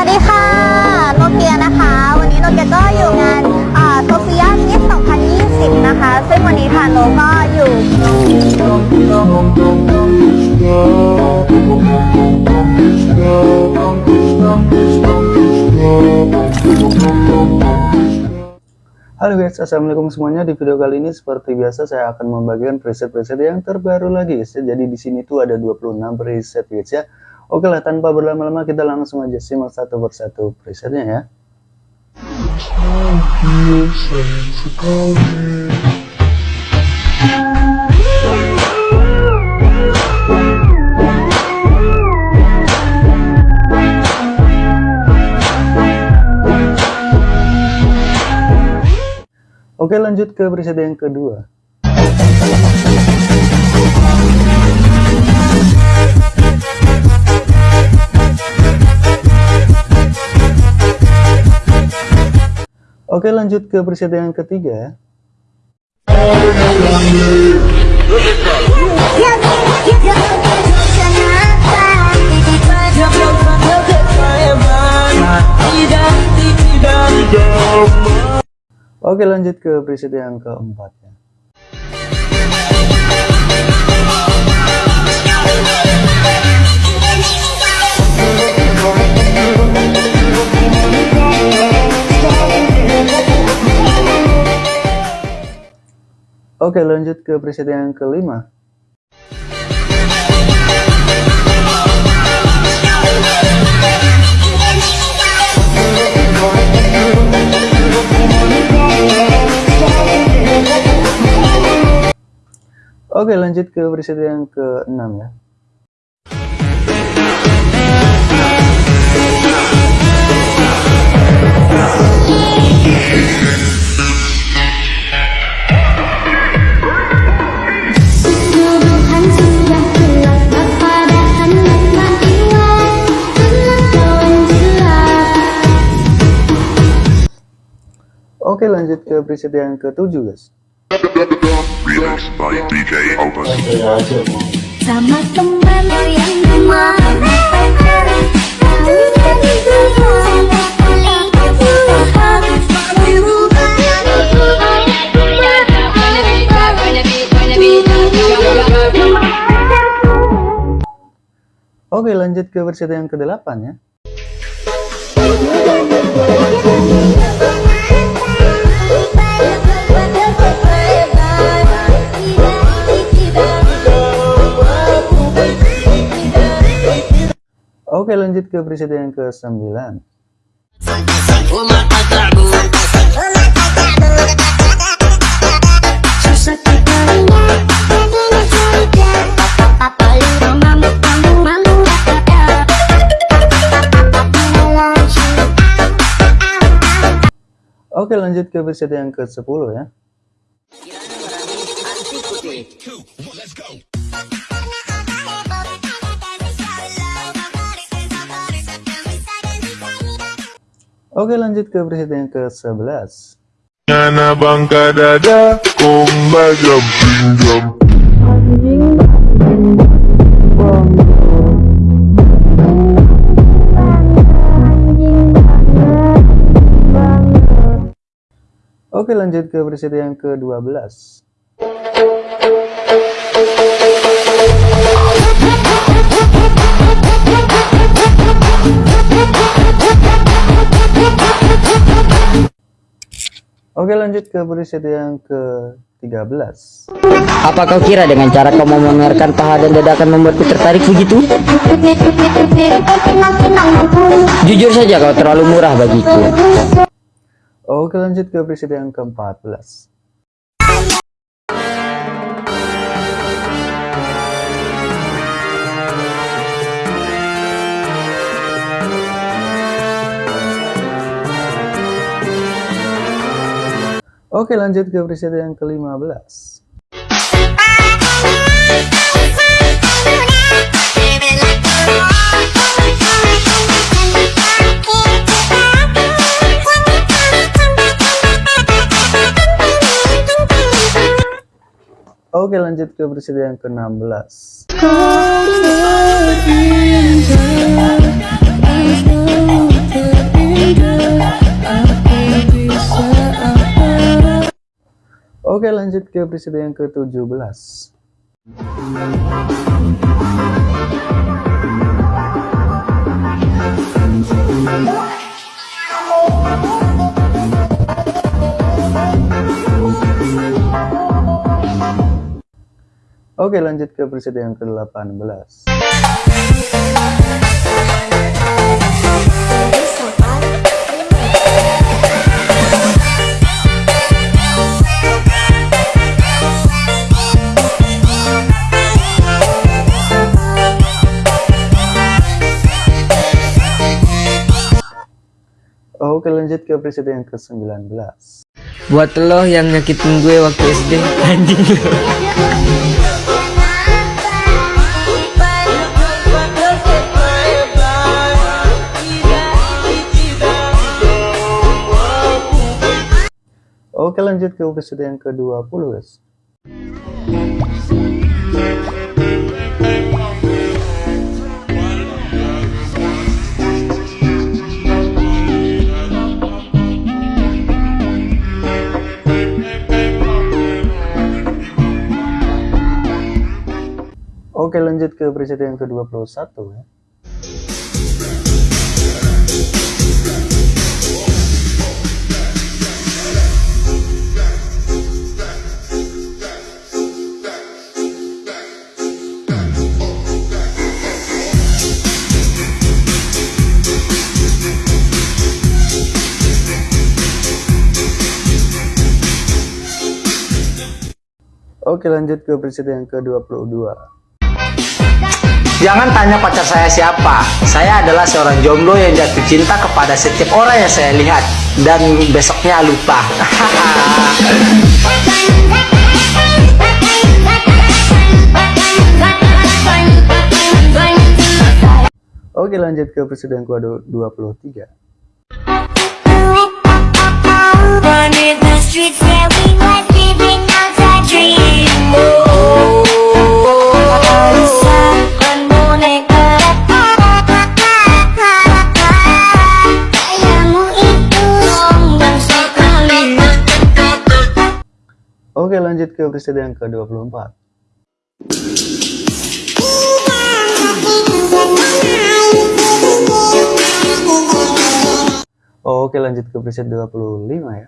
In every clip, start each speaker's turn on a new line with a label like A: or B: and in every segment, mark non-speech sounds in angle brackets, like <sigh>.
A: วัสดีค่ะ โนเกียนะคะ วันนี้โนเกียก็อยู่งานโซเฟียมิส2020 นะคะ ซึ่งวันนี้ค่ะโนก็อยู่
B: Halo guys, assalamualaikum semuanya. Di video kali ini seperti biasa saya akan membagikan preset-preset yang terbaru lagi guys. ya. Jadi di sini tuh ada 26 preset guys ya. Oke lah, tanpa berlama-lama kita langsung aja simak satu persatu presetnya ya. Oke lanjut ke preset yang kedua. Oke lanjut ke preset yang ketiga. Oke lanjut ke preset yang keempat Oke lanjut ke preset yang kelima. Oke lanjut ke preset yang ke-6 ya. Oke lanjut ke preset yang ke-7 guys.
C: Remix by DJ Opus.
D: Sama teman yang di mana Kalian itu hanya pilihan
B: Oke lanjut ke preset yang ke-8 ya. Oke lanjut ke preset yang ke-9.
D: Susah dikalinya Jadinya cerita Papa lu mamu mamu mamu gak ada Lagi
B: Oke lanjut ke preset yang ke-10 ya. Oke lanjut ke preset yang ke-11.
C: Anak bangka dada, komba jumping jump.
B: Oke lanjut ke preset yang ke-12. Oke lanjut ke preset yang ke-13.
E: Apa kau kira dengan cara kau memamerkan paha dan dada akan membuatku tertarik begitu? Jujur saja kau terlalu murah bagiku.
B: Oke lanjut ke preset yang ke-14. Oke lanjut ke preset yang ke-15. Oke lanjut ke preset yang ke-16. Oke lanjut ke preset yang ke-17 Oke lanjut ke preset yang ke-18 ke preset yang ke-19
E: Buat lo yang nyakitin gue waktu SD Anjing. Lo
B: Oke lanjut ke preset yang ke-20 guys Oke lanjut ke preset yang ke-21 ya. Oke lanjut ke preset yang ke-22
F: Jangan tanya pacar saya siapa. Saya adalah seorang jomblo yang jatuh cinta kepada setiap orang yang saya lihat dan besoknya lupa. <laughs>
B: Oke lanjut ke yang ke-23
D: Running the streets where we was living out a dream. Oh,
B: lanjut ke preset yang ke-24. Oke lanjut ke preset 25 ya.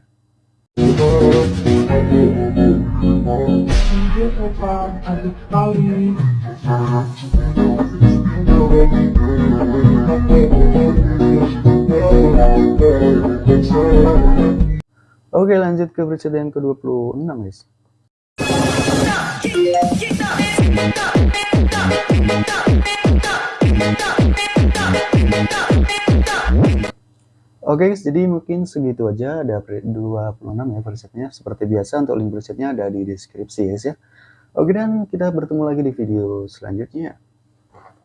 B: Oke lanjut ke preset yang ke-26 guys Oke guys, jadi mungkin segitu aja ada pre- 26 ya presetnya. Seperti biasa untuk link presetnya ada di deskripsi guys ya. Oke dan kita bertemu lagi di video selanjutnya.